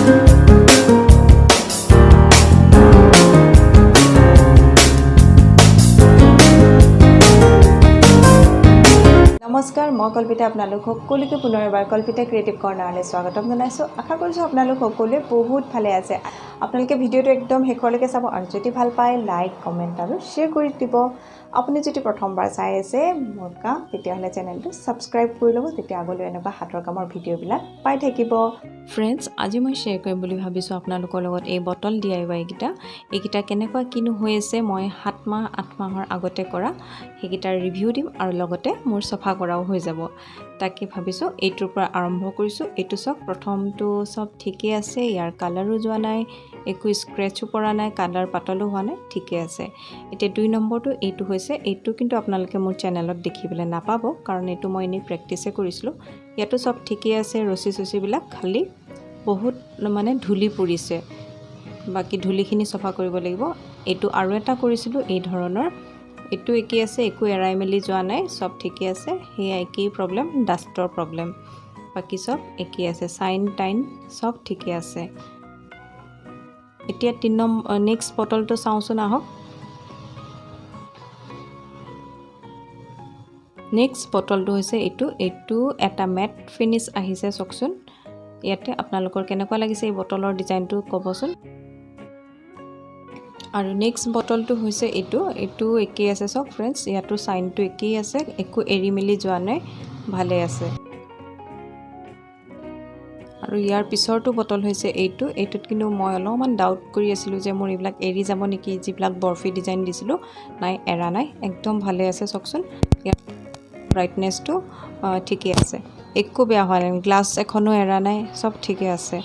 Thank you. নমস্কাৰ মই কল্পিতা আপোনালোক সকলোকে পুনৰ এবাৰ কল্পিতা ক্ৰিয়েটিভ কৰ্ণাৰলৈ স্বাগতম জনাইছোঁ। আশা কৰিছোঁ আপোনালোক সকলোৱে বহুত ভালে আছে। আপোনালোকে ভিডিঅ'টো একদম শেষলৈকে চাব আৰু যদি ভাল পায় লাইক কমেণ্ট আৰু শ্বেয়াৰ কৰি দিব। আপুনি যদি প্ৰথমবাৰ চাই আছে মোৰ কাম তেতিয়াহ'লে চেনেলটো ছাবস্ক্ৰাইব কৰি ল'ব তেতিয়া আগলৈ এনেকুৱা হাতৰ কামৰ ভিডিঅ'বিলাক পাই থাকিব। ফ্ৰেণ্ডছ আজি মই শ্বেয়াৰ কৰিম বুলি ভাবিছোঁ আপোনালোকৰ লগত এই বটল ডি আই ৱাইকেইটা এইকেইটা কেনেকুৱা কিনো হৈ আছে মই সাত মাহ আঠ মাহৰ আগতে কৰা। সেইকেইটাৰ ৰিভিউ দিম আৰু লগতে মোৰ চফা কৰাও হৈ যাব। তাকে ভাবিছোঁ এইটোৰ পৰা আৰম্ভ কৰিছোঁ। এইটো চাওক প্ৰথমটো চব ঠিকেই আছে ইয়াৰ কালাৰো যোৱা নাই একো স্ক্ৰেচো পৰা নাই কালাৰ পাতলো হোৱা নাই ঠিকে আছে। এতিয়া দুই নম্বৰটো এইটো হৈছে এইটো কিন্তু আপোনালোকে মোৰ চেনেলত দেখিবলৈ নাপাব কাৰণ এইটো মই এনেই প্ৰেক্টিছে কৰিছিলোঁ। ইয়াতো চব ঠিকেই আছে ৰছী চচীবিলাক খালী বহুত মানে ধূলি পৰিছে। বাকী ধূলিখিনি চফা কৰিব লাগিব। এইটো আৰু এটা কৰিছিলোঁ এই ধৰণৰ এইটো একেই আছে একো এৰাই মেলি যোৱা নাই চব ঠিকেই আছে। সেয়া একেই প্ৰব্লেম ডাষ্টৰ প্ৰব্লেম বাকী চব একেই আছে চাইন টাইন চব ঠিকে আছে। এতিয়া তিনি নম্বৰ নেক্সট বটলটো চাওঁচোন আহক। নেক্সট বটলটো হৈছে এইটো এইটো এটা মেট ফিনিছ আহিছে চাওকচোন। ইয়াতে আপোনালোকৰ কেনেকুৱা লাগিছে এই বটলৰ ডিজাইনটো ক'বচোন। আৰু নেক্সট বটলটো হৈছে এইটো। এইটো একেই আছে চাওক ফ্ৰেণ্ডছ ইয়াতো চাইনটো একেই আছে একো এৰি মেলি যোৱা নাই ভালে আছে। আৰু ইয়াৰ পিছৰটো বটল হৈছে এইটো। এইটোত কিন্তু মই অলপমান ডাউট কৰি আছিলোঁ যে মোৰ এইবিলাক এৰি যাব নেকি যিবিলাক বৰফি ডিজাইন দিছিলোঁ। নাই এৰা নাই একদম ভালে আছে চাওকচোন। ইয়াৰ ব্ৰাইটনেছটো ঠিকে আছে। একো বেয়া হোৱা নাই। গ্লাছ এখনো এৰা নাই চব ঠিকে আছে।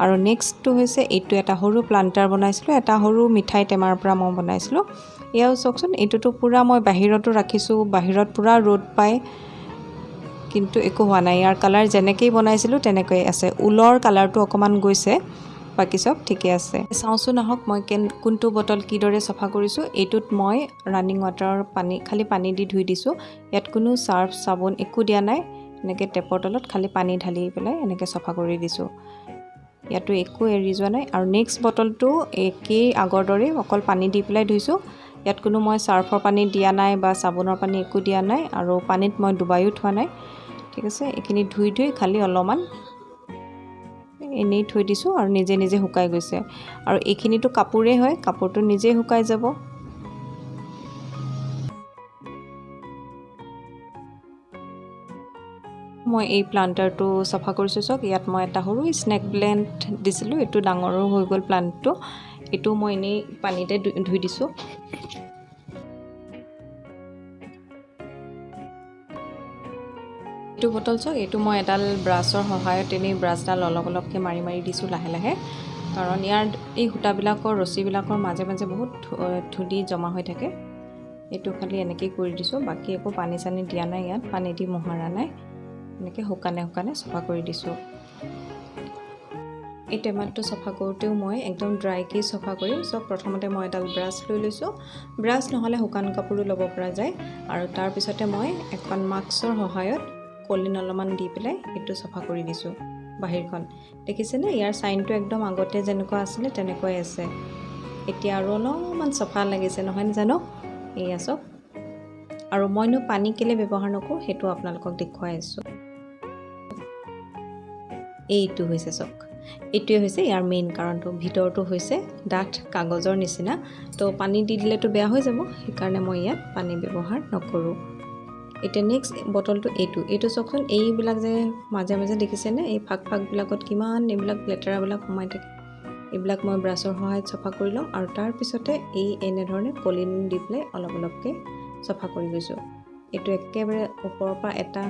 আৰু নেক্সটটো হৈছে এইটো এটা সৰু প্লাণ্টাৰ বনাইছিলোঁ এটা সৰু মিঠাই টেমাৰ পৰা মই বনাইছিলোঁ। এয়াও চাওকচোন এইটোতো পূৰা মই বাহিৰতো ৰাখিছোঁ বাহিৰত পূৰা ৰ'দ পায় কিন্তু একো হোৱা নাই। ইয়াৰ কালাৰ যেনেকেই বনাইছিলোঁ তেনেকৈয়ে আছে। ঊলৰ কালাৰটো অকণমান গৈছে বাকী চব ঠিকে আছে। চাওঁচোন আহক মই কেন কোনটো বটল কিদৰে চফা কৰিছোঁ। এইটোত মই ৰানিং ৱাটাৰৰ পানী খালী পানী দি ধুই দিছোঁ। ইয়াত কোনো চাৰ্ফ চাবোন একো দিয়া নাই। এনেকৈ টেপৰ তলত খালী পানী ঢালি পেলাই এনেকৈ চফা কৰি দিছোঁ। ইয়াতো একো এৰি যোৱা নাই। আৰু নেক্সট বটলটো একেই আগৰ দৰেই অকল পানী দি পেলাই ধুইছোঁ। ইয়াত কোনো মই চাৰ্ফৰ পানী দিয়া নাই বা চাবোনৰ পানী একো দিয়া নাই আৰু পানীত মই ডুবায়ো থোৱা নাই। ঠিক আছে এইখিনি ধুই ধুই খালী অলপমান এনেই থৈ দিছোঁ আৰু নিজে নিজে শুকাই গৈছে। আৰু এইখিনিতো কাপোৰেই হয় কাপোৰটো নিজেই শুকাই যাব। মই এই প্লাণ্টাৰটো চফা কৰিছোঁ চাওক। ইয়াত মই এটা সৰু স্নেক প্লেণ্ট দিছিলোঁ। এইটো ডাঙৰো হৈ গ'ল প্লাণ্টটো এইটো মই এনেই পানীতে ধুই দিছোঁ। এইটো বটল চাওক। এইটো মই এডাল ব্ৰাছৰ সহায়ত এনেই ব্ৰাছডাল অলপ অলপকৈ মাৰি মাৰি দিছোঁ লাহে লাহে। কাৰণ ইয়াৰ এই সূতাবিলাকৰ ৰছীবিলাকৰ মাজে মাজে বহুত ধূলি জমা হৈ থাকে। এইটো খালি এনেকেই কৰি দিছোঁ। বাকী একো পানী চানী দিয়া নাই ইয়াত। পানী দি মোহাৰা নাই। এনেকৈ শুকানে শুকানে চফা কৰি দিছোঁ। এই টেমাটো চফা কৰোঁতেও মই একদম ড্ৰাইকৈ চফা কৰিম। চব প্ৰথমতে মই এডাল ব্ৰাছ লৈ লৈছোঁ। ব্ৰাছ নহ'লে শুকান কাপোৰো ল'ব পৰা যায়। আৰু তাৰপিছতে মই এখন মাস্কৰ সহায়ত কলিন অলপমান দি পেলাই এইটো চফা কৰি দিছোঁ বাহিৰখন। দেখিছেনে? ইয়াৰ চাইনটো একদম আগতে যেনেকুৱা আছিলে তেনেকুৱাই আছে। এতিয়া আৰু অলপমান চফা লাগিছে নহয় জানো? এয়া চব। আৰু মইনো পানী কেলৈ ব্যৱহাৰ নকৰোঁ সেইটো আপোনালোকক দেখুৱাই আছোঁ। এইটো হৈছে চাওক এইটোৱে হৈছে ইয়াৰ মেইন কাৰণটো। ভিতৰটো হৈছে ডাঠ কাগজৰ নিচিনা। তো পানী দি দিলেতো বেয়া হৈ যাব সেইকাৰণে মই ইয়াত পানী ব্যৱহাৰ নকৰোঁ। এতিয়া নেক্সট বটলটো এইটো। এইটো চাওকচোন এইবিলাক যে মাজে মাজে দেখিছেনে? এই ফাক ফাকবিলাকত কিমান এইবিলাক লেতেৰাবিলাক সোমাই থাকে। এইবিলাক মই ব্ৰাছৰ সহায়ত চফা কৰি ল'ম আৰু তাৰপিছতে এই এনেধৰণে কলিন দি পেলাই অলপ অলপকৈ চফা কৰি গৈছোঁ এইটো একেবাৰে ওপৰৰ পৰা এটা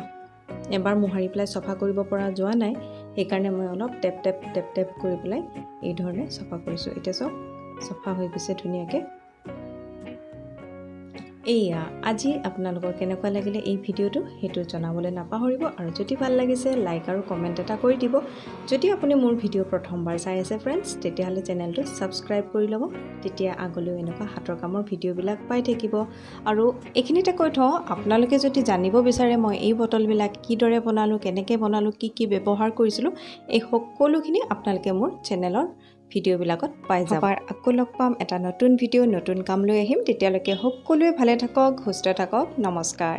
এবাৰ মোহাৰি পেলাই চফা কৰিব পৰা যোৱা নাই। সেইকাৰণে মই অলপ টেপ টেপ টেপ টেপ কৰি পেলাই এই ধৰণে চফা কৰিছোঁ। এতিয়া চাওক চফা হৈ গৈছে ধুনীয়াকৈ। এইয়া আজি আপোনালোকৰ কেনেকুৱা লাগিলে এই ভিডিঅ'টো সেইটো জনাবলৈ নাপাহৰিব আৰু যদি ভাল লাগিছে লাইক আৰু কমেণ্ট এটা কৰি দিব। যদি আপুনি মোৰ ভিডিঅ' প্ৰথমবাৰ চাই আছে ফ্ৰেণ্ডছ তেতিয়াহ'লে চেনেলটো ছাবস্ক্ৰাইব কৰি ল'ব। তেতিয়া আগলৈও এনেকুৱা হাতৰ কামৰ ভিডিঅ'বিলাক পাই থাকিব। আৰু এইখিনিতে কৈ থওঁ আপোনালোকে যদি জানিব বিচাৰে মই এই বটলবিলাক কিদৰে বনালোঁ কেনেকৈ বনালোঁ কি কি ব্যৱহাৰ কৰিছিলোঁ এই সকলোখিনি আপোনালোকে মোৰ চেনেলৰ ভিডিঅ'বিলাকত পাই যাব। আকৌ লগ পাম। এটা নতুন ভিডিঅ' নতুন কাম লৈ আহিম। তেতিয়ালৈকে সকলোৱে ভালে থাকক সুস্থ থাকক। নমস্কাৰ।